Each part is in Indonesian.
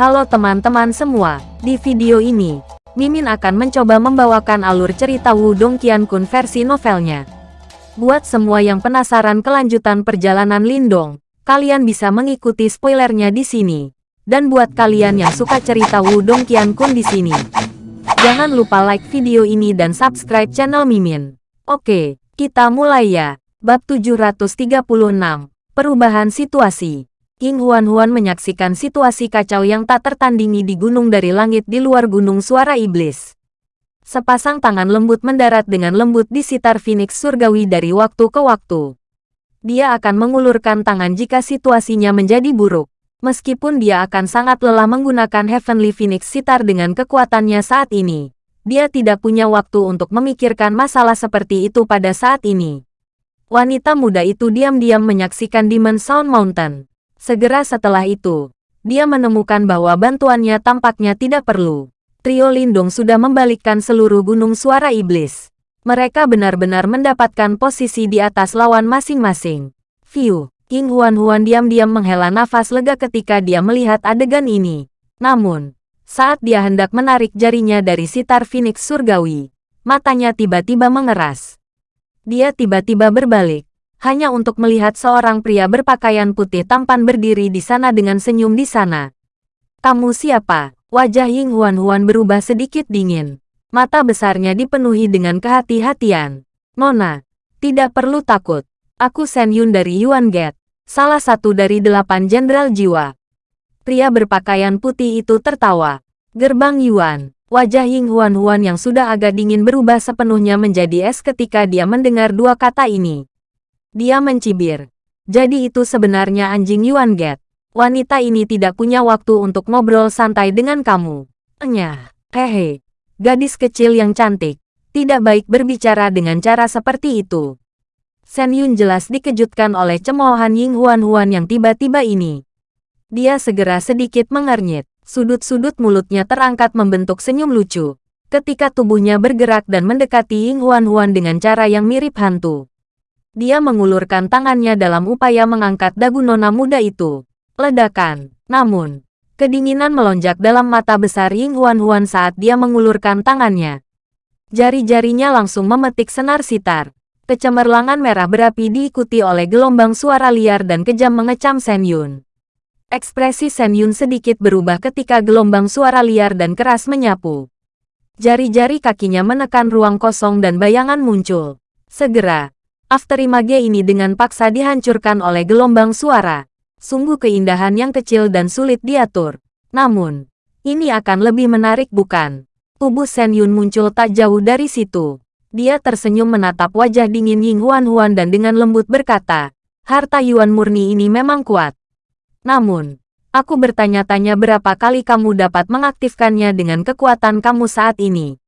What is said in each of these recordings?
Halo teman-teman semua, di video ini, Mimin akan mencoba membawakan alur cerita Wudong Qiankun versi novelnya. Buat semua yang penasaran kelanjutan perjalanan Lindong, kalian bisa mengikuti spoilernya di sini. Dan buat kalian yang suka cerita Wudong Qiankun di sini, jangan lupa like video ini dan subscribe channel Mimin. Oke, kita mulai ya. Bab 736, Perubahan Situasi King Huan-Huan menyaksikan situasi kacau yang tak tertandingi di gunung dari langit di luar gunung suara iblis. Sepasang tangan lembut mendarat dengan lembut di sitar Phoenix surgawi dari waktu ke waktu. Dia akan mengulurkan tangan jika situasinya menjadi buruk. Meskipun dia akan sangat lelah menggunakan Heavenly Phoenix sitar dengan kekuatannya saat ini, dia tidak punya waktu untuk memikirkan masalah seperti itu pada saat ini. Wanita muda itu diam-diam menyaksikan Demon Sound Mountain. Segera setelah itu, dia menemukan bahwa bantuannya tampaknya tidak perlu. Trio Lindung sudah membalikkan seluruh gunung suara iblis. Mereka benar-benar mendapatkan posisi di atas lawan masing-masing. View, King Huan-Huan diam-diam menghela nafas lega ketika dia melihat adegan ini. Namun, saat dia hendak menarik jarinya dari sitar Phoenix Surgawi, matanya tiba-tiba mengeras. Dia tiba-tiba berbalik, hanya untuk melihat seorang pria berpakaian putih tampan berdiri di sana dengan senyum di sana. Kamu siapa? Wajah Ying Huan-Huan berubah sedikit dingin. Mata besarnya dipenuhi dengan kehati-hatian. Nona, tidak perlu takut. Aku Sen Yun dari Yuan Gate, salah satu dari delapan jenderal jiwa. Pria berpakaian putih itu tertawa. Gerbang Yuan, wajah Ying Huan-Huan yang sudah agak dingin berubah sepenuhnya menjadi es ketika dia mendengar dua kata ini. Dia mencibir. Jadi itu sebenarnya anjing Yuan Get. Wanita ini tidak punya waktu untuk ngobrol santai dengan kamu. Enyah, hehe. Gadis kecil yang cantik. Tidak baik berbicara dengan cara seperti itu. Sen Yun jelas dikejutkan oleh cemoohan Ying Huan Huan yang tiba-tiba ini. Dia segera sedikit mengernyit. Sudut-sudut mulutnya terangkat membentuk senyum lucu. Ketika tubuhnya bergerak dan mendekati Ying Huan Huan dengan cara yang mirip hantu. Dia mengulurkan tangannya dalam upaya mengangkat dagu nona muda itu. Ledakan. Namun, kedinginan melonjak dalam mata besar Ying Huan-Huan saat dia mengulurkan tangannya. Jari-jarinya langsung memetik senar sitar. Kecemerlangan merah berapi diikuti oleh gelombang suara liar dan kejam mengecam Sen Yun. Ekspresi Sen Yun sedikit berubah ketika gelombang suara liar dan keras menyapu. Jari-jari kakinya menekan ruang kosong dan bayangan muncul. Segera, Afterimage ini dengan paksa dihancurkan oleh gelombang suara. Sungguh keindahan yang kecil dan sulit diatur. Namun, ini akan lebih menarik bukan? Tubuh Sen Yun muncul tak jauh dari situ. Dia tersenyum menatap wajah dingin Ying Huan Huan dan dengan lembut berkata, harta Yuan murni ini memang kuat. Namun, aku bertanya-tanya berapa kali kamu dapat mengaktifkannya dengan kekuatan kamu saat ini.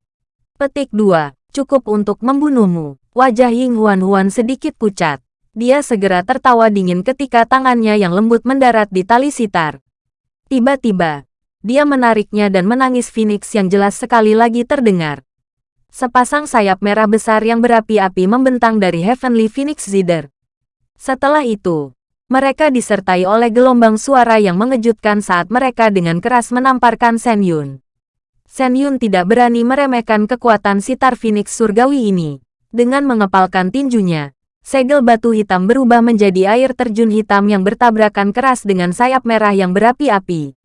Petik 2. Cukup untuk membunuhmu. Wajah Ying Huan-Huan sedikit pucat. Dia segera tertawa dingin ketika tangannya yang lembut mendarat di tali sitar. Tiba-tiba, dia menariknya dan menangis Phoenix yang jelas sekali lagi terdengar. Sepasang sayap merah besar yang berapi-api membentang dari Heavenly Phoenix Zither. Setelah itu, mereka disertai oleh gelombang suara yang mengejutkan saat mereka dengan keras menamparkan Sen Yun. Sen Yun tidak berani meremehkan kekuatan sitar Phoenix surgawi ini. Dengan mengepalkan tinjunya, segel batu hitam berubah menjadi air terjun hitam yang bertabrakan keras dengan sayap merah yang berapi-api.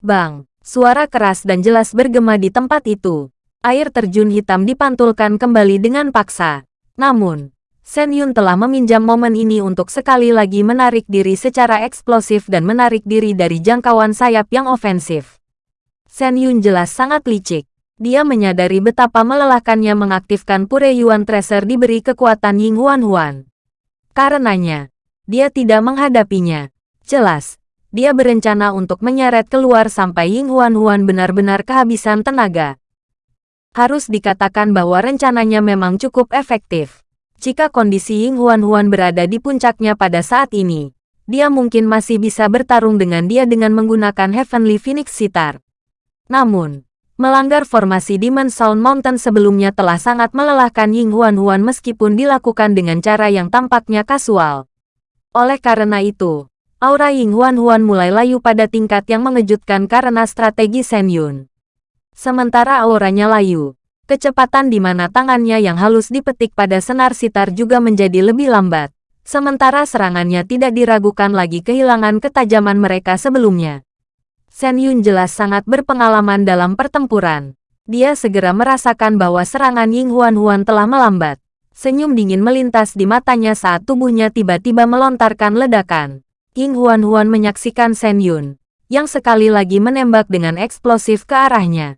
Bang! Suara keras dan jelas bergema di tempat itu. Air terjun hitam dipantulkan kembali dengan paksa. Namun, Sen Yun telah meminjam momen ini untuk sekali lagi menarik diri secara eksplosif dan menarik diri dari jangkauan sayap yang ofensif. Sen Yun jelas sangat licik. Dia menyadari betapa melelahkannya mengaktifkan Pure Yuan Tracer diberi kekuatan Ying Huan Huan. Karenanya, dia tidak menghadapinya. Jelas, dia berencana untuk menyeret keluar sampai Ying Huan Huan benar-benar kehabisan tenaga. Harus dikatakan bahwa rencananya memang cukup efektif. Jika kondisi Ying Huan Huan berada di puncaknya pada saat ini, dia mungkin masih bisa bertarung dengan dia dengan menggunakan Heavenly Phoenix Sitar. Namun, Melanggar formasi Demon Sound Mountain sebelumnya telah sangat melelahkan Ying Huan Huan meskipun dilakukan dengan cara yang tampaknya kasual. Oleh karena itu, Aura Ying Huan Huan mulai layu pada tingkat yang mengejutkan karena strategi Shen Yun. Sementara auranya layu, kecepatan di mana tangannya yang halus dipetik pada senar sitar juga menjadi lebih lambat. Sementara serangannya tidak diragukan lagi kehilangan ketajaman mereka sebelumnya. Shen Yun jelas sangat berpengalaman dalam pertempuran. Dia segera merasakan bahwa serangan Ying Huan Huan telah melambat. Senyum dingin melintas di matanya saat tubuhnya tiba-tiba melontarkan ledakan. Ying Huan Huan menyaksikan Shen Yun, yang sekali lagi menembak dengan eksplosif ke arahnya.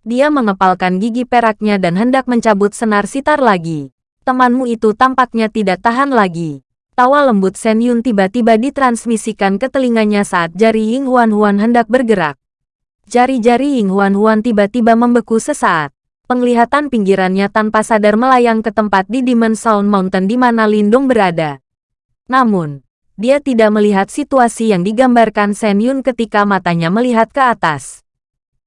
Dia mengepalkan gigi peraknya dan hendak mencabut senar sitar lagi temanmu itu tampaknya tidak tahan lagi. Tawa lembut Shen Yun tiba-tiba ditransmisikan ke telinganya saat jari Ying Huan Huan hendak bergerak. Jari-jari Ying Huan Huan tiba-tiba membeku sesaat. Penglihatan pinggirannya tanpa sadar melayang ke tempat di Demon Sound Mountain di mana Lindung berada. Namun, dia tidak melihat situasi yang digambarkan Shen Yun ketika matanya melihat ke atas.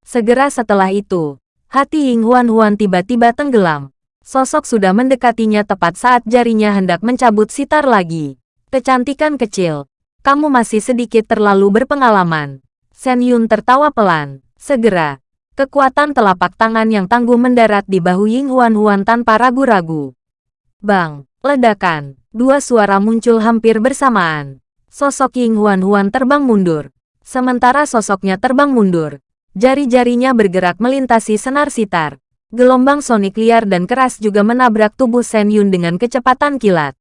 Segera setelah itu, hati Ying Huan Huan tiba-tiba tenggelam. Sosok sudah mendekatinya tepat saat jarinya hendak mencabut sitar lagi. Kecantikan kecil, kamu masih sedikit terlalu berpengalaman. Sen Yun tertawa pelan. Segera, kekuatan telapak tangan yang tangguh mendarat di bahu Ying Huan Huan tanpa ragu-ragu. Bang, ledakan, dua suara muncul hampir bersamaan. Sosok Ying Huan Huan terbang mundur. Sementara sosoknya terbang mundur, jari-jarinya bergerak melintasi senar sitar. Gelombang sonik liar dan keras juga menabrak tubuh Shen Yun dengan kecepatan kilat.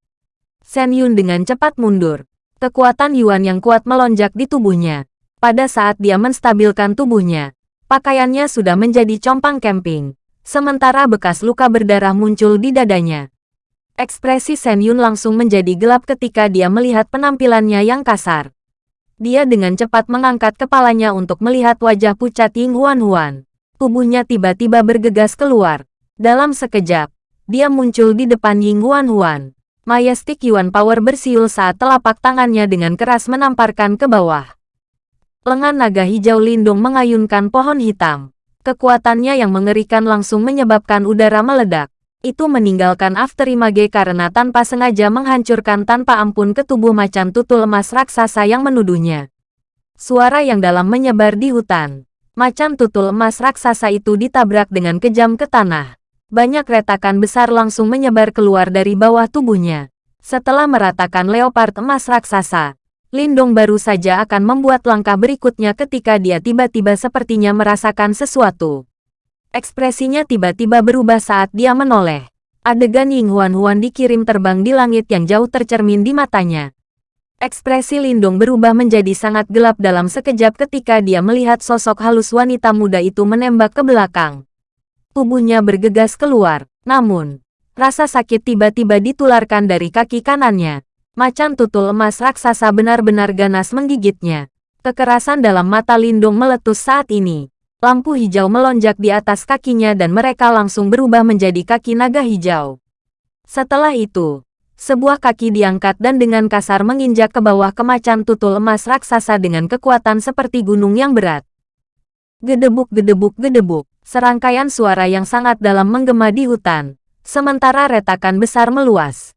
Shen Yun dengan cepat mundur. Kekuatan Yuan yang kuat melonjak di tubuhnya. Pada saat dia menstabilkan tubuhnya, pakaiannya sudah menjadi compang camping. Sementara bekas luka berdarah muncul di dadanya. Ekspresi Shen Yun langsung menjadi gelap ketika dia melihat penampilannya yang kasar. Dia dengan cepat mengangkat kepalanya untuk melihat wajah pucat Ying Huan Huan tubuhnya tiba-tiba bergegas keluar. Dalam sekejap, dia muncul di depan Ying Huan Huan. Majestic Yuan Power bersiul saat telapak tangannya dengan keras menamparkan ke bawah. Lengan naga hijau lindung mengayunkan pohon hitam. Kekuatannya yang mengerikan langsung menyebabkan udara meledak. Itu meninggalkan Afterimage karena tanpa sengaja menghancurkan tanpa ampun ke tubuh macan tutul emas raksasa yang menuduhnya. Suara yang dalam menyebar di hutan. Macan tutul emas raksasa itu ditabrak dengan kejam ke tanah. Banyak retakan besar langsung menyebar keluar dari bawah tubuhnya. Setelah meratakan leopard emas raksasa, Lindong baru saja akan membuat langkah berikutnya ketika dia tiba-tiba sepertinya merasakan sesuatu. Ekspresinya tiba-tiba berubah saat dia menoleh. Adegan Ying Huan Huan dikirim terbang di langit yang jauh tercermin di matanya. Ekspresi Lindung berubah menjadi sangat gelap dalam sekejap ketika dia melihat sosok halus wanita muda itu menembak ke belakang. Tubuhnya bergegas keluar, namun, rasa sakit tiba-tiba ditularkan dari kaki kanannya. Macan tutul emas raksasa benar-benar ganas menggigitnya. Kekerasan dalam mata Lindung meletus saat ini. Lampu hijau melonjak di atas kakinya dan mereka langsung berubah menjadi kaki naga hijau. Setelah itu, sebuah kaki diangkat dan dengan kasar menginjak ke bawah kemacan tutul emas raksasa dengan kekuatan seperti gunung yang berat. Gedebuk gedebuk gedebuk, serangkaian suara yang sangat dalam menggema di hutan, sementara retakan besar meluas.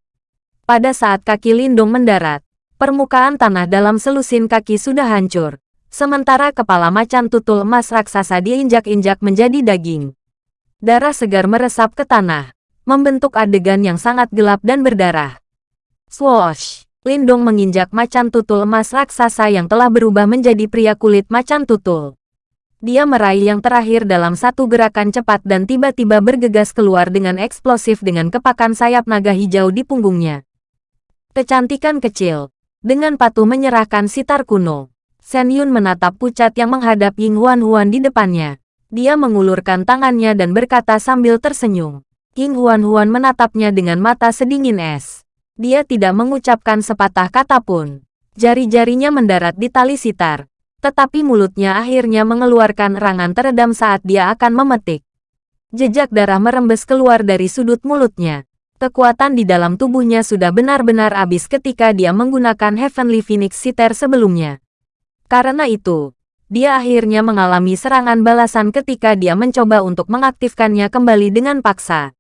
Pada saat kaki Lindung mendarat, permukaan tanah dalam selusin kaki sudah hancur, sementara kepala macan tutul emas raksasa diinjak-injak menjadi daging. Darah segar meresap ke tanah, membentuk adegan yang sangat gelap dan berdarah. Swoosh! Lindong menginjak macan tutul emas raksasa yang telah berubah menjadi pria kulit macan tutul. Dia meraih yang terakhir dalam satu gerakan cepat dan tiba-tiba bergegas keluar dengan eksplosif dengan kepakan sayap naga hijau di punggungnya. Kecantikan kecil. Dengan patuh menyerahkan sitar kuno. Shen Yun menatap pucat yang menghadap Ying Huan Huan di depannya. Dia mengulurkan tangannya dan berkata sambil tersenyum. King Huan-Huan menatapnya dengan mata sedingin es. Dia tidak mengucapkan sepatah kata pun. Jari-jarinya mendarat di tali sitar. Tetapi mulutnya akhirnya mengeluarkan rangan teredam saat dia akan memetik. Jejak darah merembes keluar dari sudut mulutnya. Kekuatan di dalam tubuhnya sudah benar-benar habis ketika dia menggunakan Heavenly Phoenix Sitar sebelumnya. Karena itu, dia akhirnya mengalami serangan balasan ketika dia mencoba untuk mengaktifkannya kembali dengan paksa.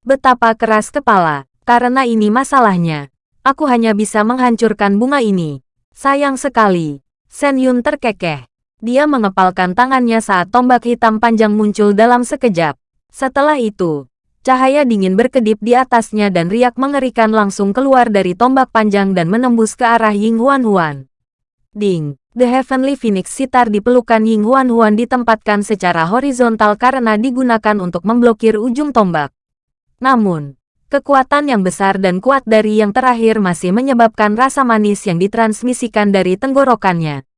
Betapa keras kepala. Karena ini masalahnya. Aku hanya bisa menghancurkan bunga ini. Sayang sekali. Sen Yun terkekeh. Dia mengepalkan tangannya saat tombak hitam panjang muncul dalam sekejap. Setelah itu, cahaya dingin berkedip di atasnya dan riak mengerikan langsung keluar dari tombak panjang dan menembus ke arah Ying Huan Huan. Ding! The Heavenly Phoenix sitar di pelukan Ying Huan Huan ditempatkan secara horizontal karena digunakan untuk memblokir ujung tombak. Namun, kekuatan yang besar dan kuat dari yang terakhir masih menyebabkan rasa manis yang ditransmisikan dari tenggorokannya.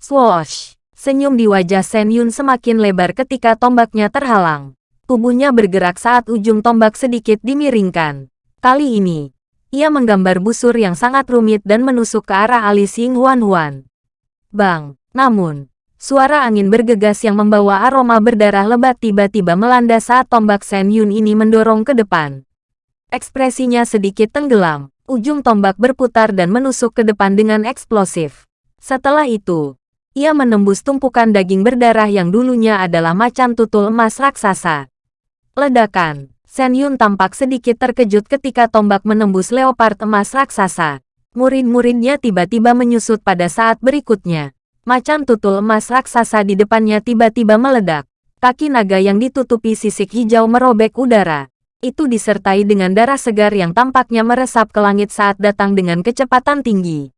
Swoosh! Senyum di wajah Sen Yun semakin lebar ketika tombaknya terhalang. Tubuhnya bergerak saat ujung tombak sedikit dimiringkan. Kali ini, ia menggambar busur yang sangat rumit dan menusuk ke arah alis Ying Huan Huan. Bang! Namun, suara angin bergegas yang membawa aroma berdarah lebat tiba-tiba melanda saat tombak Sen Yun ini mendorong ke depan. Ekspresinya sedikit tenggelam, ujung tombak berputar dan menusuk ke depan dengan eksplosif. Setelah itu, ia menembus tumpukan daging berdarah yang dulunya adalah macan tutul emas raksasa. Ledakan. Sen Yun tampak sedikit terkejut ketika tombak menembus leopard emas raksasa. Murid-muridnya tiba-tiba menyusut pada saat berikutnya. Macan tutul emas raksasa di depannya tiba-tiba meledak. Kaki naga yang ditutupi sisik hijau merobek udara. Itu disertai dengan darah segar yang tampaknya meresap ke langit saat datang dengan kecepatan tinggi.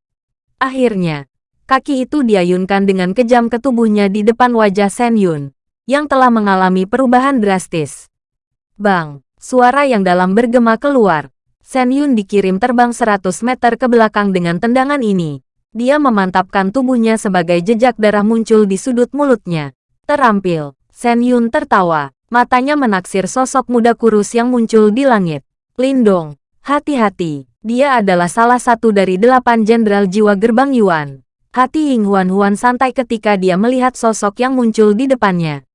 Akhirnya, Kaki itu diayunkan dengan kejam ke tubuhnya di depan wajah Sen Yun, yang telah mengalami perubahan drastis. Bang! Suara yang dalam bergema keluar. Sen Yun dikirim terbang 100 meter ke belakang dengan tendangan ini. Dia memantapkan tubuhnya sebagai jejak darah muncul di sudut mulutnya. Terampil, Sen Yun tertawa. Matanya menaksir sosok muda kurus yang muncul di langit. Lindong, hati-hati. Dia adalah salah satu dari delapan jenderal jiwa gerbang Yuan. Hati Ying Huan Huan santai ketika dia melihat sosok yang muncul di depannya.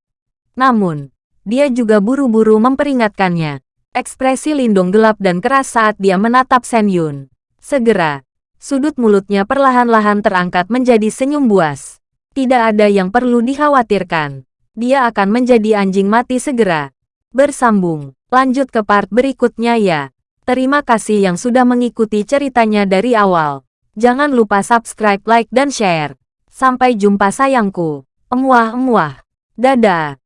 Namun, dia juga buru-buru memperingatkannya. Ekspresi Lindung gelap dan keras saat dia menatap Sen Yun. Segera, sudut mulutnya perlahan-lahan terangkat menjadi senyum buas. Tidak ada yang perlu dikhawatirkan. Dia akan menjadi anjing mati segera. Bersambung, lanjut ke part berikutnya ya. Terima kasih yang sudah mengikuti ceritanya dari awal. Jangan lupa subscribe, like, dan share. Sampai jumpa sayangku. Emuah-emuah. Dadah.